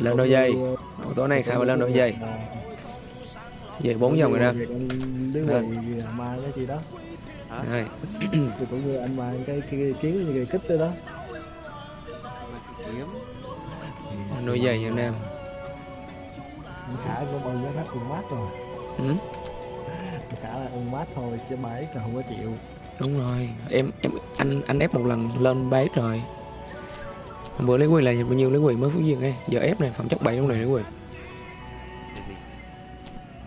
Lên đôi giây ờ, tối nay khai vào lên đôi là- về bốn dòng rồi đó. Mang cái gì đó. Đây, thì cũng như anh mang cái cái, kiếm như cái kích đó. Mà kiếm đôi giày em. Anh khả cũng ơn giá khách cùng mát rồi. Ừ, khả là ơn mát thôi chứ bảy là không có chịu. Đúng rồi. Em em anh anh ép một lần lên base rồi Hôm bữa lấy quyền là bao nhiêu lấy quyền mới phú duyên ấy. Giờ ép này phẩm chất 7 trong này lấy quyền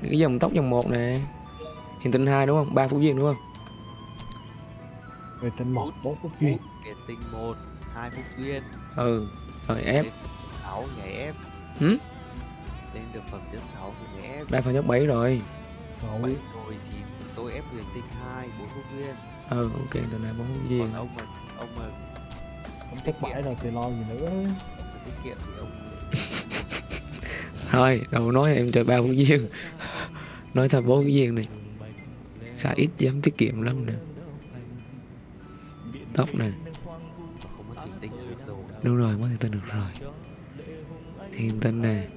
cái dòng tóc dòng một nè hiện tinh hai đúng không? Ba phú duyên đúng không? Về trên một bốn phút duyên. Kẻ tinh một hai phút duyên. Ừ rồi ép. Sáu nhảy ép. Ừ? lên được phẩm chất 6 thì nhảy ép. Đã phẩm chất 7 rồi. Rồi. Bảy rồi thì tôi ép huyền tinh hai bốn phút duyên. Ừ ok từ này bốn phú duyên. còn ông mà ông mà không chắc bảy rồi thì lo gì nữa. Tiết kiệm thì ông thôi đâu nói em chơi ba phú duyên nói thật bốn duyên này. Khá ít dám tiết kiệm lắm nè. Tóc nè. Mất đúng rồi mới thiên tinh được rồi. Thiên tinh nè.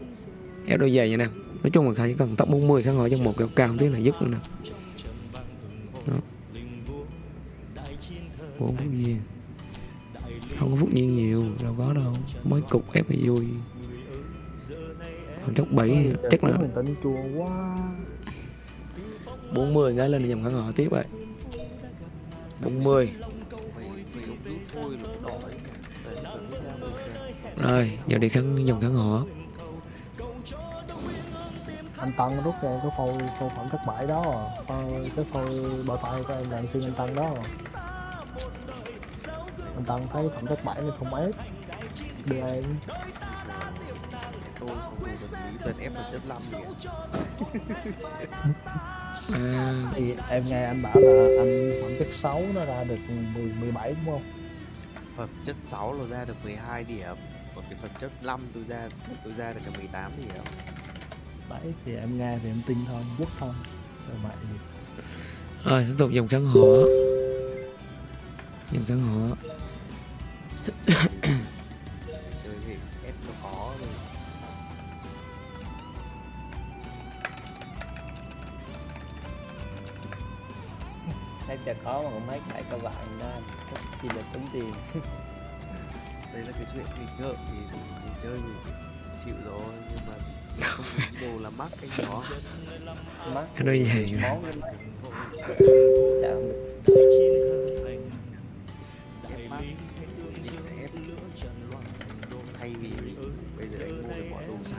Ép đôi giày nha nè. Nói chung là khá chỉ cần tóc 40 khá ngồi trong một kẹo cao tí là dứt nữa nè. Đó. bốn duyên không có phút duyên nhiều đâu có đâu mới cục ép thì vui còn chắc 7 chắc là mình tính chua quá 40 cái lên dòng khả ngọ tiếp vậy 40 mày mày ông rút thôi là đỏ ấy Đấy, phải rút ra một cái. rồi giờ đi kháng dòng khả ngọ anh tăng rút ra cái phôi phôi phẩm thất bại đó à. Cái phôi bao tay của em là anh xuyên anh tăng đó à. Anh tăng thấy phẩm thất bại nên không ép. Đưa em tôi không đủ vật lý toàn ép vật chất 5 kìa à, thì em nghe anh bảo là anh phẩm chất 6 nó ra được 10, 17 đúng không? Phẩm chất 6 là ra được 12 điểm. Còn cái phẩm chất 5 tôi ra tôi ra được cả 18 điểm. Đấy thì em nghe thì em tin thôi dứt thôi. Rồi vậy rồi tiếp tục dòng kháng họ dòng kháng họ chơi thì ép nó có rồi thấy chả có mà cũng mấy cái các bạn đó chỉ được tính tiền. Đây là cái chuyện nghịch ngợm thì mình chơi mình chịu rồi nhưng mà không có ý đồ là mắc cái nhỏ. Mắt Cái giày này. món sao được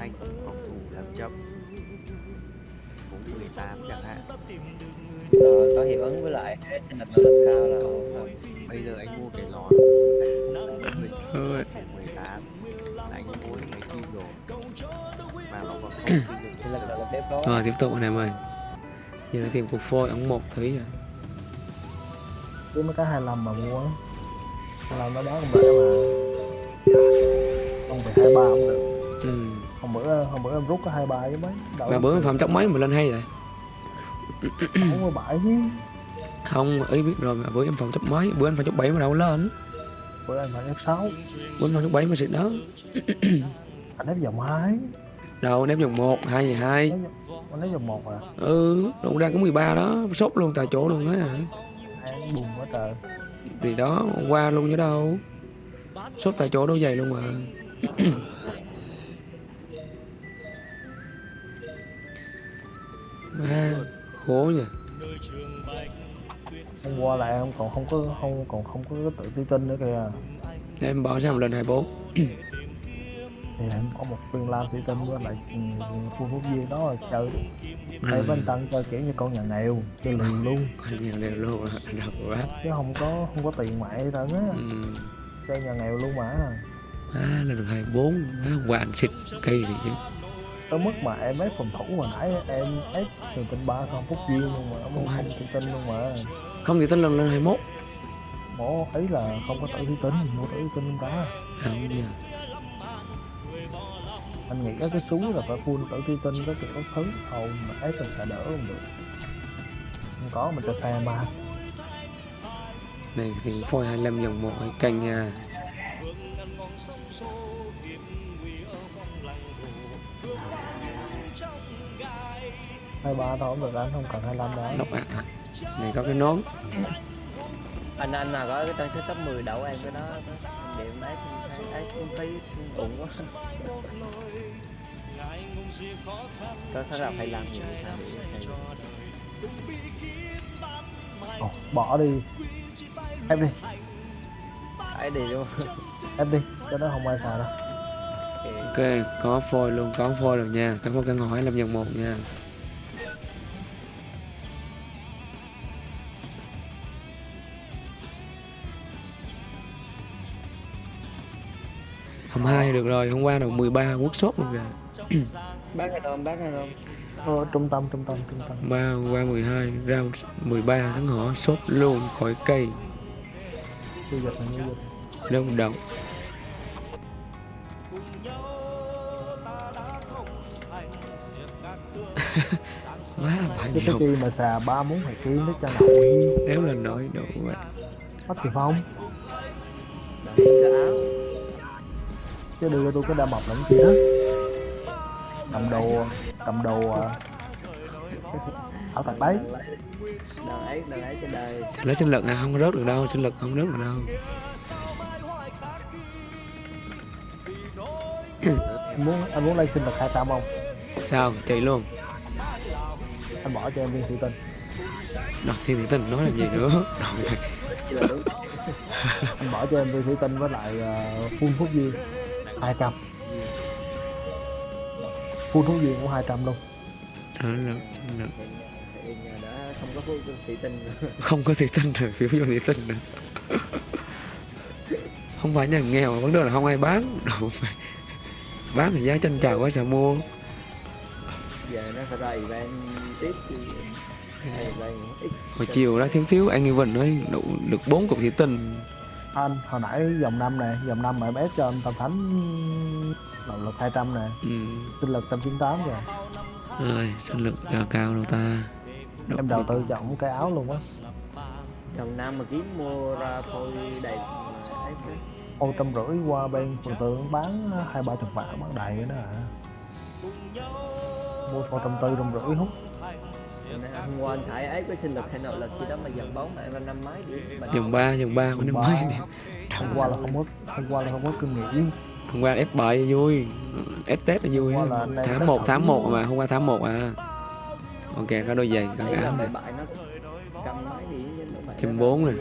xanh phòng thủ làm chậm. Cũng 18 chẳng hạn. Rồi có hiệu ứng với lại cái sinh lực năng lực cao là ổn rồi. Bây giờ anh mua cái lón Ôi, 18 là anh mua mấy kim rồi mà nó còn không sinh lực là tiếp tốt rồi tiếp tục anh em ơi. Giờ là tìm cục phôi ống một thủy à cứ mấy cái 25 mà mua. Á 25 nó đáng không lẽ mà. Không phải 23 cũng được. Ừ. bữa hôm bữa em rút có 23 chứ mấy mà bữa phẩm chất mấy mà lên hay vậy? 47 chứ. Không ý biết rồi mà bữa em phẩm chất mấy bữa anh phẩm chất 7 mà đâu lên. Bữa em phải F6 bữa anh phẩm chất 7 mà xịt đó. Anh ép vòng 2 đâu ném vòng 1 2 về 2 anh ép vòng 1 à? Ừ đụng ra có 13 đó sốt luôn tại chỗ luôn á. Em buồn quá trời. Thì đó hôm qua luôn chứ đâu. Sốt tại chỗ đâu dày luôn mà à, khổ nhỉ. Hôm qua là em còn không có không còn không có tự tự tin nữa kìa. Em bỏ sang một lần 24 thì em có một viên lam tự tin với lại ừ, phương phúc viên đó là chơi. Đây với anh tăng chơi kiểu như con nhà nghèo chơi liều luôn nhiều đều luôn à đâu quá. Chứ không có không có tiền gì hết á. Ừ. chơi nhà nghèo luôn mà. À, 24 à, hôm qua anh xịt cây thì chứ tới mức mà em ép phòng thủ mà nãy em ép trường tinh ba không phút viên luôn mà không không tự tin luôn mà. Không thì tính lần lên 21 mổ ấy là không có tự tin mua tự tin cả không nhờ anh nghĩ các cái súng là phải full tự tin có kiểu thứ hầu mà ép mình phải đỡ không được. Không có mình cho xe mà này thì phôi 25 dòng một canh nha hai ba thôi không được anh không cần 25 đâu lóc ạc à này có cái nón. Anh anh nào có cái trang sức top 10 đậu em cái đó điểm ác ác cũng thấy ổn quá. Có khá là phải làm nhiều sao Ồ, bỏ đi. Ép đi. Phải đi luôn ép đi cái đó không ai xài đâu. Ok. có phôi luôn có phôi rồi nha. Có phôi căn hộ 25 dòng một nha hôm hai được rồi hôm qua được 13 workshop luôn kìa. Bác hay không? Bác hay không? Ờ, trung tâm trung tâm trung tâm. Ba hôm qua 12 ra 13 tháng họ shop luôn khỏi cây. Dịch là dịch đông động quá phải cái cái nhiều chi mà xà ba muốn phải kiếm nó cho nội nếu là nói đủ vậy bắt thì cái áo chứ đưa cho tôi cái đa mập là cái gì đó cầm đồ cầm đồ à, ảo tạc đấy. Ấy đời. Lấy sinh lực à không rớt được đâu sinh lực không rớt được đâu. Anh muốn anh muốn lên sinh lực 200 không? Sao? Chạy luôn. Anh bỏ cho em viên thủy tinh. Đọc thiên thị tình nói làm gì nữa? Anh bỏ cho em viên thủy tinh với lại uh, phun thuốc viên 200 phun thuốc viên cũng 200 luôn. Thì nhờ đã không có phút thị tinh nữa. không có thị tinh rồi phiếu vô thị tinh nữa không phải nhà nghèo mà vấn đề là không ai bán. Đâu phải. Bán thì giá tranh chào quá sao mua. Giờ nó phải ra event tiếp chứ. Hồi chiều đó thiếu thiếu anh Evan nói đủ được bốn cục thị tinh anh hồi nãy dòng năm nè dòng năm mà em ép cho anh tam thánh động lực 200 nè. Ừ. sinh lực 198 rồi rồi sinh lực cao cao đâu ta. Đọc em đầu tư cho ổng cái áo luôn á. Dòng nam mà kiếm mua ra phôi đầy ô trăm rưỡi qua bên phường tượng bán hai ba chục vạn bán đầy cái đó à mua ô trăm tư trăm rưỡi hút hôm qua anh thải ấy có sinh lực hay nội lực gì đó mà dòng bóng lại năm mấy điểm mà dòng ba dòng ba có năm mấy nè. Hôm qua là không có hôm qua là không có kinh nghiệm hôm qua ép bài vui. Ép tết là vui. Là tháng rất 1 là tháng. 1 mà hôm qua tháng 1 à. Ok có đôi giày có áo này điểm Trăm bốn này.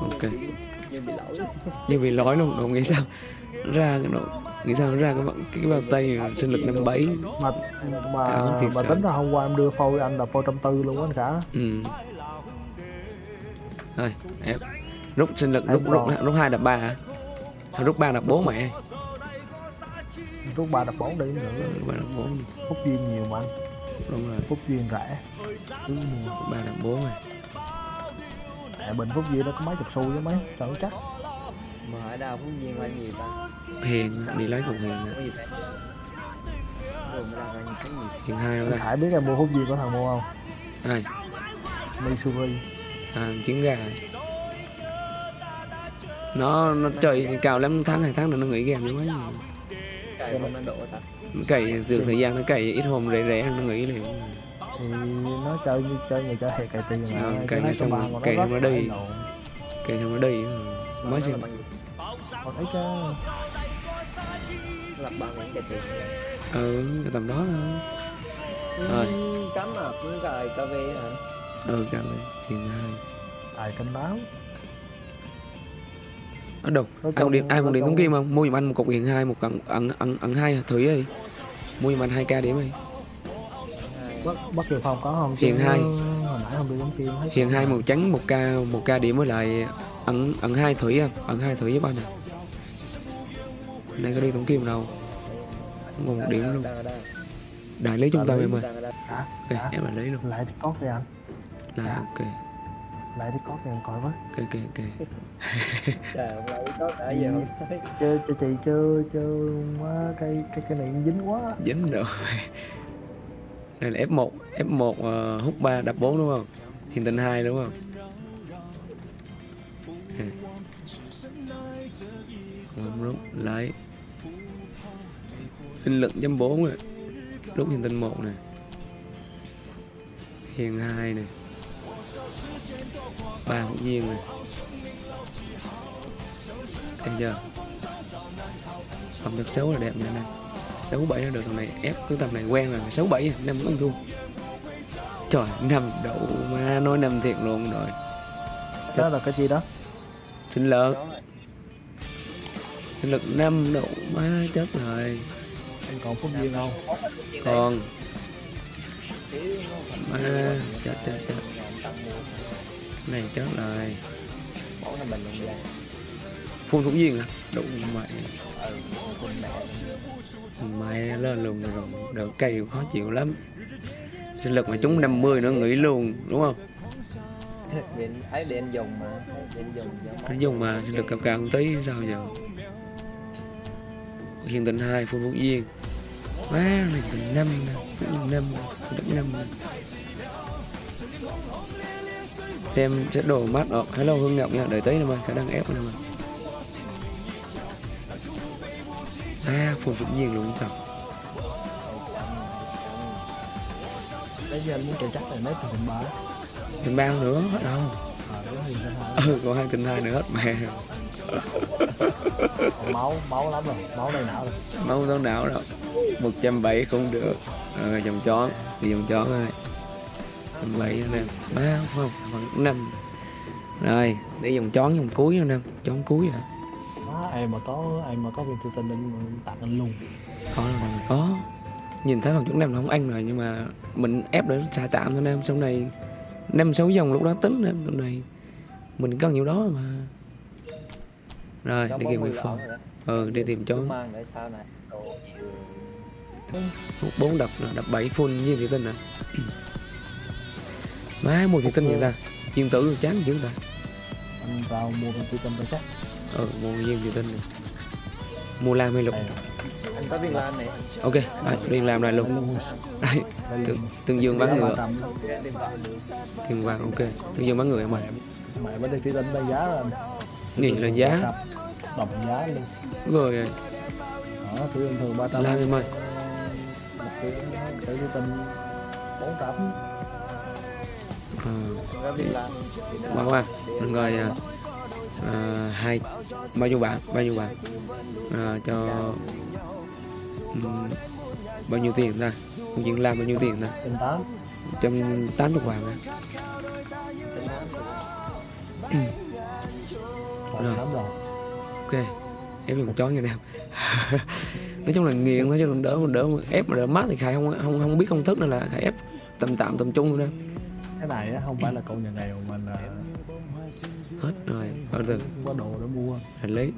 Ok. nhưng bị lỗi. Như luôn đâu nghĩ sao? Ra cái độ nghĩ sao nó ra cái, cái, bao tay sinh lực năm bảy. Mà mà mà tính ra hôm qua em đưa phôi anh là phôi trăm tư luôn anh cả ừ. Thôi ép rút sinh lực Em rút rút rút hai đập ba hả? Rút ba đập bốn mẹ. Rút ba đập bốn đi nữa ba đập bốn phúc duyên nhiều mà anh. Đúng rồi. Phúc duyên rẻ. Ba đập bốn rồi. Tại bình phúc duyên nó có mấy chục xu chứ mấy chẳng chắc mà hỏi đào phú nhiên là nhiều ta? Hiền đi lấy cùng hiền gì rồi nhiều hiền hai đâu ta Hải biết em mua phúc duyên có thằng mua không? Ai? Missouri à trứng gà. Nó nó chơi cao lắm tháng hai tháng nữa nó nghỉ game nữa ta. Cày dường thời gian nó cày ít hôm rẻ rẻ nó nghỉ liền. Thì nó chơi như chơi người chơi thiệt cày tiền mà. Ờ, cày xong rồi- cày xong nó là đi. cày xong nó đi. Mới xem thấy chứ là bao nhiêu cái tiền ừ cái tầm đó thôi. Rồi. Ừ, cắm à cũng rồi cà phê hả? Ừ cầm đi hiền hai. Ai canh báo? Ở đâu? Nó ai còn điện ai còn điện thống kim không mua giùm anh một cục hiền hai một ẩn ẩn ẩn ẩn hai thử đi. Mua giùm anh hai k điểm đi. Bắt bắt kiều phong có không Chứ hai. hồi nãy không đi giống kim hết hiền hai màu trắng một k một k điểm với lại ẩn ẩn hai thủy em ẩn hai thủy giúp anh nè này có đi thống kim đâu. Không còn một điểm luôn. Đại lý trung tâm em ơi. Ok em là lấy luôn. Lại đi cót đi anh là ok. Lại đi cót đi anh coi với ok ok ok. Trời hôm nay có đã giờ. Thấy chơi chơi chị chơi chơi quá cái cái cái này dính quá. Dính rồi. Đây là F1 F1 uh, hút 3 đập 4 đúng không? Hiền tình 2 đúng không. Không rút lấy sinh lực chấm 4 rồi rút hiền tình 1 nè. Hiền hai này ba hữu duyên này thấy chưa? Phẩm chất xấu là đẹp này nè sáu bảy là được thằng này ép cái tầm này quen rồi. Sáu bảy năm vẫn thua. Trời năm đậu mà nói năm thiệt luôn rồi. Đó là cái gì đó? Sinh lực. Sinh lực năm độ má chết rồi anh còn phúc duyên không? Còn. Mua. chết chết chết. Này chết rồi. Phun thủ duyên à đủ mày. Ừ con mẹ mày lên luôn rồi. Được cây khó chịu lắm. Sinh lực mà chúng 50 nữa nghỉ luôn đúng không? Ấy điện dùng mà. Điện dùng mà sinh lực cao cao một tí sao giờ hiền tình hai phun phúc duyên. Má này tình năm nè phúc duyên năm đất năm nè. xem sẽ đồ mắt ờ hello hương ngọc nha đợi tí nữa mà khả năng ép nữa mà à phun phúc duyên luôn thật. Đấy giờ anh muốn chạy chắc là nếp từ ba? Tình bao nữa hết đâu. Hả ừ còn hai tình hai nữa hết mẹ. còn máu máu lắm rồi máu đây não rồi? Máu tao não đâu. 170 không được. Rồi vòng chón đi vòng chón rồi. 170 nè. Ba không? Bằng năm. Rồi đi vòng chón vòng cuối nè. Chón cuối à Má, em mà có em mà có viên tự tin em tặng anh luôn? Có mà có. Nhìn thấy bằng chút năm là không ăn rồi nhưng mà mình ép để xả tạm thôi em sau này năm sáu dòng lúc đó tính em tụi này mình cần nhiều đó mà rồi đi kìm người phone ừ đi tìm này Hút bốn đập nè, đập bảy full như thị tinh nè. Má mua thị tinh vậy ta? Viên tử chán dữ ta. Anh vào mua viên tự tin cho chắc. Ừ mua viên thị tinh này mua lam hay lục? Anh có viên lan này. Ok đây đi làm lại luôn đây. tương, tương dương bán ngựa. được. Tiền vàng ok. Tương dương bán ngựa em ơi. Mẹ bên đây tự tin đây giá là nghĩ là giá? Đồng giá. Luôn. Rồi. Đó tự tin thường ba trăm. Lam em ơi? Một cái tự tin bốn trăm. Qua qua rồi à, à, hai. Bao nhiêu bạn bao nhiêu bạn à, cho ừm, bao nhiêu tiền ta? Công chuyện làm bao nhiêu tiền ta? Trăm tám. Chục vàng à Rồi. lắm rồi. Ok ép dùng chó như nào nói chung là nghiện thôi chứ còn đỡ đỡ ép mà đỡ mắt thì khai không không không biết công thức nên là khai ép tầm tạm tầm trung thôi đó. Cái này á, không phải là cậu nhà nghèo mà là hết rồi bao giờ? có đồ để mua. Hành lý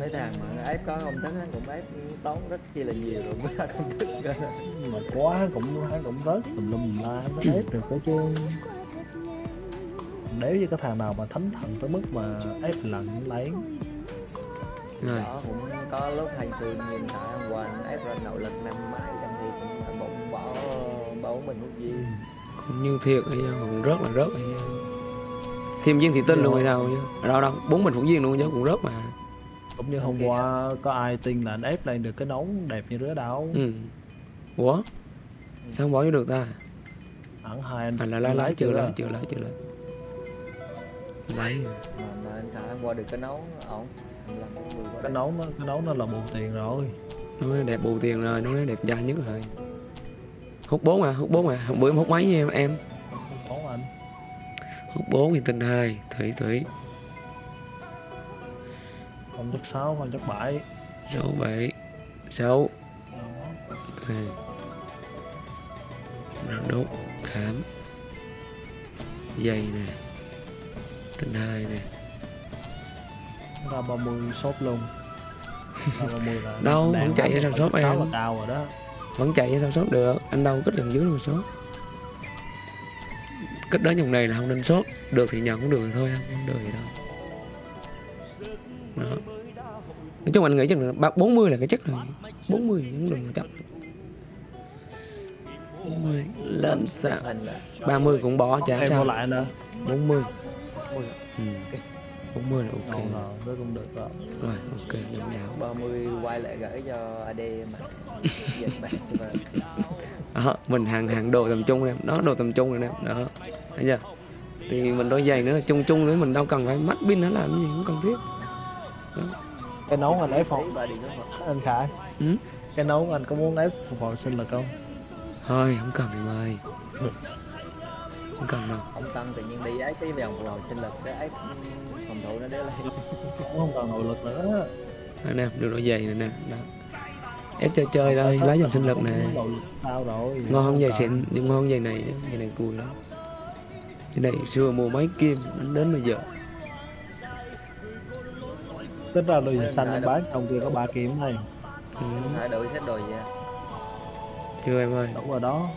mấy thằng mà ép có công thức cũng ép tốn rất chi là nhiều rồi mới ra công thức. Mà quá cũng hắn cũng rớt tùm lum la nó ép được cái chứ nếu như cái thằng nào mà thánh thần tới mức mà ép lạnh lấy rồi. Đó cũng có lúc hành xuyên nhìn thấy hôm qua ép ra nội lực năm mấy trăm thì cũng phải bụng bỏ bỏ mình hút gì cũng như thiệt ấy cũng rớt là rớt ấy thêm viên thị tinh luôn hay sao chứ đâu đâu bốn mình phủ viên luôn chứ cũng rớt mà. Cũng như hôm qua có ai tin là anh ép lên được cái nón đẹp như đứa đâu ừ. Ủa? Sao không bỏ vô được ta? Hẳn hai anh là lái lái chưa lái chưa lái chưa lái lái mà, mà anh thả qua được cái nấu ổn cái nón nó cái nón nó là bù tiền rồi. Nói đẹp bù tiền rồi nói đẹp trai nhất rồi. Hút bốn à hút bốn à bữa em hút mấy với em em? Không có anh. Hút bốn thì tinh hai thủy thủy. Không chắc sáu không chắc bảy. Sáu bảy. Sáu. Đốt khám. Dây nè tinh hai nè ra 30 shop luôn. Ra 30 là Đâu, vẫn chạy ở trong shop em. cao rồi đó. Vẫn chạy sao sốt được anh đâu kết gần dưới mà sốt kết đến dòng này là không nên sốt được thì nhận cũng được thôi không được gì đâu. Đó. Nói chung anh nghĩ chắc là ba bốn mươi là cái chắc rồi. bốn mươi cũng đừng chấp 40 lên sao? Hình là 30 cũng bỏ chả sao. lại nữa 40 ừ. 40 là ok. Ngon rồi nó cũng được rồi rồi. Ok lãnh đạo 30 quay lại gửi cho AD mà. Dịch bạn server đó mình hàng hàng đồ tầm trung em. Đó đồ tầm trung rồi em đó. Thấy chưa? Thì mình đôi giày nữa chung chung nữa mình đâu cần phải mắt pin nó làm cái gì không cần thiết. Cái nấu anh đúng không anh khải. Ừ? cái nấu anh có muốn ép phục hồi sinh lực không? Thôi không cần em ơi không cần đâu. Ông Tân tự nhiên đi ấy cái vòng hồi sinh lực cái ấy phòng thủ nó lên. Cũng không còn nội lực nữa. Nè được đôi giày này nè đó. Ép chơi chơi thôi lấy dòng sinh lực nè. Ngon hơn giày xịn nhưng ngon hơn giày này giày này cùi lắm. Cái này xưa mua mấy kim đến đến bây giờ. Ra đôi giày xanh em bán trong kia có ba kiếm này. Ừ. hai đội xếp đồ gì chưa em ơi. Đủ rồi đó.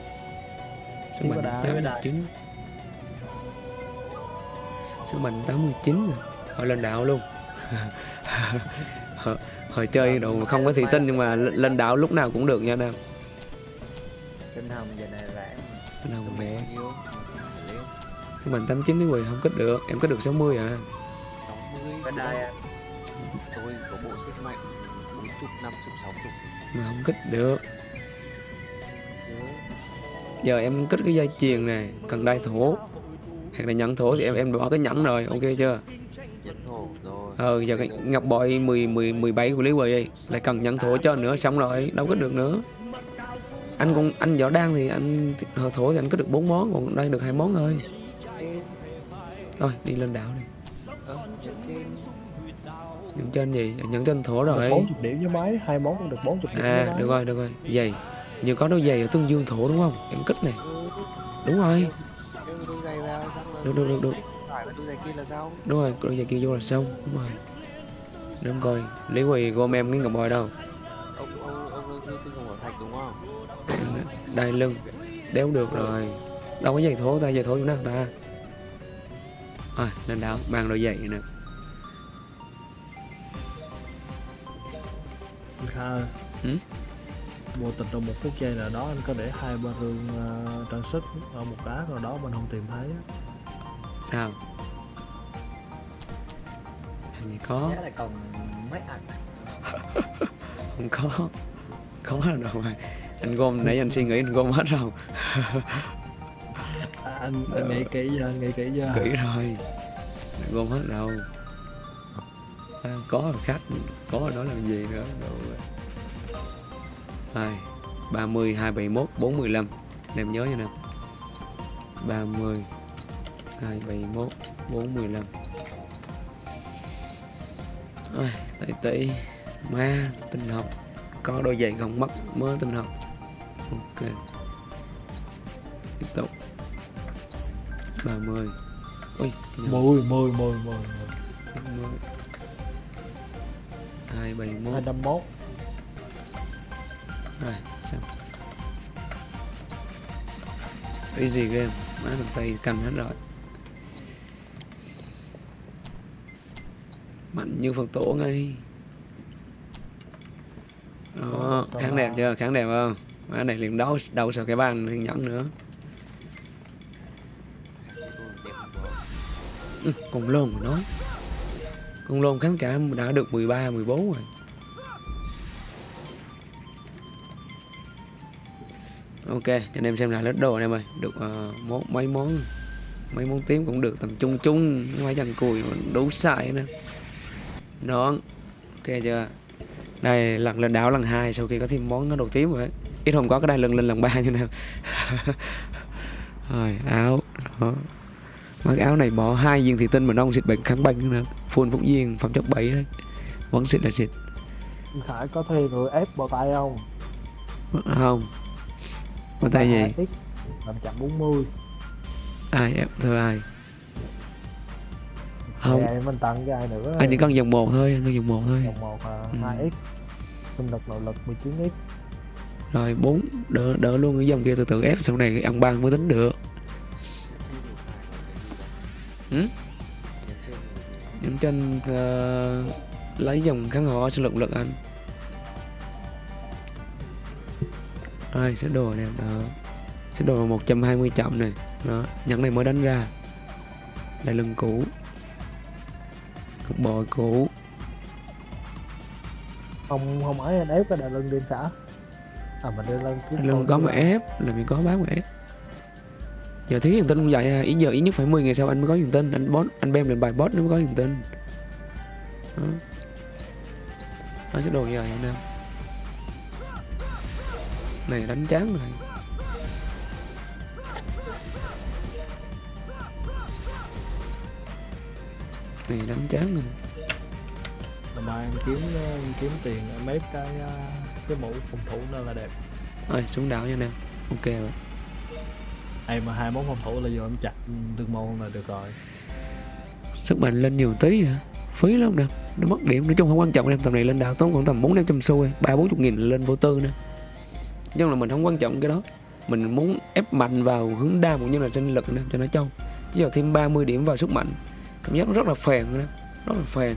Mạnh có đá, tám có mươi đá. Tám mươi chín rồi họ lên đạo luôn. Họ chơi đồ không có thị tinh nhưng mà lên đạo lúc nào cũng được nha nam tinh hồng giờ này Bao nhiêu? Liêu. sức mạnh tám chín đến quỳ không kích được. Em kích được 60 à. 60 cái đai à, tôi có bộ sức mạnh 40 50 60 mà không kích được. Giờ em kích cái dây chuyền này cần đai thổ hoặc là nhẫn thổ thì em em bỏ cái nhẫn rồi ok chưa? Rồi. Ờ giờ cái ngọc bội 10 10 17 của lý quỳ đi lại cần nhẫn thổ cho nữa xong rồi đâu kích được nữa. Anh cũng anh võ đan thì anh thổ thổ thì anh kích được bốn món còn đây được hai món thôi. Thôi đi lên đảo đi. Ơ nhẫn trên. Gì? Nhẫn trên thổ rồi. 40 điểm với máy hai món cũng được 40 điểm với à được rồi được rồi. Giày. Như có đôi giày ở tương dương thổ đúng không? Em kích này ừ, đúng rồi phải đôi giày kia là sao? Đúng rồi đôi giày kia vô là xong. Đúng rồi. Em coi lý quỳ gom em cái ngọc bội đâu? Ông ông ông đang siêu tinh hồng thạch đúng không? Đai lưng. Đéo được rồi. Đâu có giày thổ ta giày thổ chỗ nào ta? Rồi lên đảo mang đôi giày nè. Kha Ừ? vô tình trong một phút giây nào đó anh có để hai ba rương ờ, trang sức ở một đá nào đó mình không tìm thấy. Sao? Làm gì có? Giá là còn mấy ăn không có. Có là đâu rồi. Anh gom nãy anh suy nghĩ anh gom hết rồi. À, anh, anh nghĩ kỹ chưa? Nghĩ kỹ chưa? Kỹ rồi. Anh gom hết đâu à, có khách. Có rồi đó làm gì nữa? Rồi hai ba mươi hai bảy mốt bốn mười lăm. Em nhớ nha nè ba mươi hai bảy mốt bốn mười lăm. Ôi, tỷ tỷ ma tinh học. Có đôi giày không mất mới tinh học. Ok. Tiếp tục. 30 ui nhầm, mười mười mười mười 20 271 hai năm mốt. Rồi xong. Easy game. Má bàn tay cầm hết rồi mạnh như phật tổ ngay. Đó kháng đẹp chưa? Kháng đẹp không? Má này liền đấu đấu sợ cái bàn thiên nhẫn nữa. Ừ, còn lôn mà nói. Con lôn kháng cả đã được 13 14 rồi. Ok cho anh em xem lại list đồ anh em ơi. Được uh, mấy món mấy món tím cũng được tầm trung trung mấy chân cùi đủ xài nè nón ok chưa? Đây lần lên đảo lần hai sau khi có thêm món nó đồ tím rồi. Ít hôm có cái đây lần lên lần ba như nào. Rồi áo. Đó. Mặc áo này bỏ hai viên thủy tinh mà nó không xịt bệnh kháng bệnh nữa Full phúc viên phẩm chất 7 đấy. Vẫn xịt là xịt. Khải có thuê người ép bao tay không? Không. Có tay gì? làm chậm 40 Ai em thưa ai Không. Nè, mình tặng cho ai nữa? Anh chỉ cần dòng một thôi Anh cần dòng một thôi. Dòng một Ừ. 2x sinh lực nội lực 19x Rồi 4 đỡ, đỡ luôn cái dòng kia từ từ ép Sau này ăn ban mới tính được. Ừ? Nhẫn trên ờ, Lấy dòng kháng họ sinh lực lực anh. Rồi xếp đồ nè đó. Xếp đồ 120 chậm này. Đó Nhẫn này mới đánh ra. Đây lưng cũ cục bồi cũ. Không không ấy anh ép cái đà lưng đêm xã à mà đưa lên kiếm lần có mà ép là mình có bán mà ép. Giờ thiếu niềm tin không vậy à. ý giờ ít nhất phải 10 ngày sau anh mới có niềm tin anh boss anh bem lên bài boss nó mới có niềm tin đó. Nó sẽ đồ như vậy anh em. Này đánh chán rồi này đánh chán rồi mà em kiếm em kiếm tiền em ép cái ờ, cái mũ phòng thủ nữa là đẹp. Rồi xuống đảo nha em ok rồi. Em mà hai món phòng thủ là vô em chặt tương môn là được rồi. Sức mạnh lên nhiều tí hả? Phí lắm nè. Nó mất điểm nói chung không quan trọng em tầm này lên đảo tốn khoảng tầm bốn năm trăm xu ba bốn chục nghìn lên vô tư nè. Nói chung là mình không quan trọng cái đó. Mình muốn ép mạnh vào hướng đam cũng như là sinh lực nè cho nó trâu chứ giờ thêm 30 điểm vào sức mạnh cảm giác nó rất là phèn nè rất là phèn.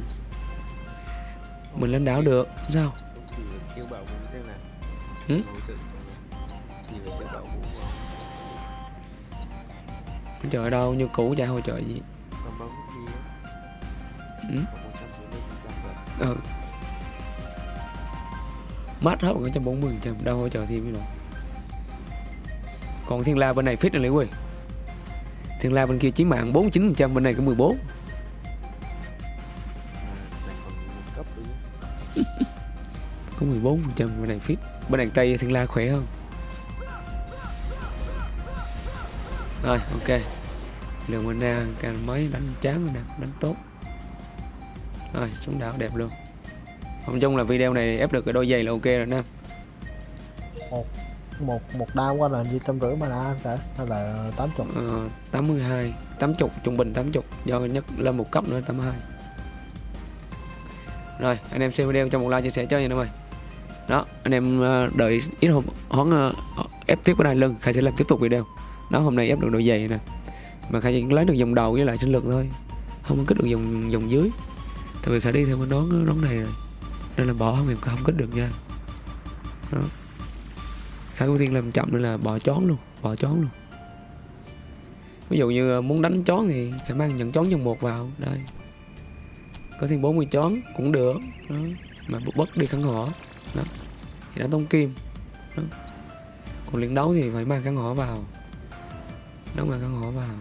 Mình lên đảo được. Sao. Ừ? trợ đâu như cũ chả hỗ trợ gì. Ừ? ừ. Mát hết một trăm bốn mươi trăm đâu hỗ trợ thêm cái nào. Còn thiên la bên này fit lấy quỳ. Thiên la bên kia chí mạng 49 trăm bên này có 14 14 phần trăm bên đàn fit bên đàn tay thiên la khỏe hơn. Rồi ok. Lượng mana càng mấy đánh chán rồi nè đánh tốt. Rồi xuống đảo đẹp luôn. Không chung là video này ép được cái đôi giày là ok rồi nè một một một đao qua là gì trăm rưỡi mà đã cả hay là tám chục. Ờ, tám mươi hai tám chục trung bình tám chục. Do nhất lên một cấp nữa tám hai. Rồi anh em xem video cho một like chia sẻ chơi nha mọi người đó, anh em ờ, đợi ít hôm hóng ờ, ép tiếp cái này lưng khai sẽ làm tiếp tục video. Đó, hôm nay ép được độ dày nè. Mà khai chỉ lấy được dòng đầu với lại sinh lực thôi, không có kích được dòng dòng dưới. Tại vì khai đi theo cái đón đón này rồi. Nên là bỏ không em không kích được nha. Đó. Khai ưu tiên làm chậm nên là bỏ chón luôn, bỏ chón luôn. Ví dụ như ờ, muốn đánh chón thì khả mang nhận chón dòng một vào, đây. Có thêm 40 chón cũng được, đó. mà bất đi khăn họ đó. Thì đánh tông kim. Đó. còn liên đấu thì phải mang khăn họ vào. Đấu mang khăn họ vào.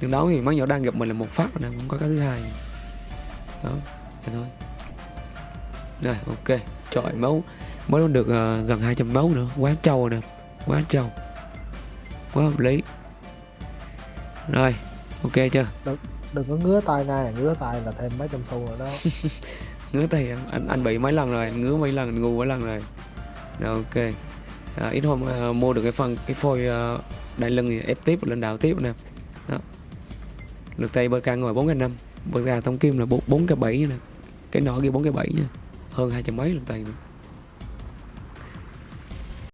Liên đấu thì mấy nhỏ đang gặp mình là một phát rồi nè không có cái thứ hai. Đó vậy thôi. Rồi ok. Trời máu mới được ờ, gần 200 máu nữa. Quá trâu nè quá trâu. Quá hợp lý. Rồi ok chưa? Đừng có ngứa tay này ngứa tay là thêm mấy trăm xu rồi đó ngứa tay ăn anh, anh bị mấy lần rồi? Anh ngứa mấy lần? Anh ngu mấy lần rồi? Rồi ok. À, ít hôm à, mua được cái phần cái phôi à, đai lưng thì ép tiếp lên đảo tiếp nè. Đó. Lượt tay bơ can ngồi bốn cái năm. Bơ ca thông kim là bốn bốn cái bảy nè. Cái nọ kia bốn cái bảy nha. Hơn hai trăm mấy lượt tay nữa.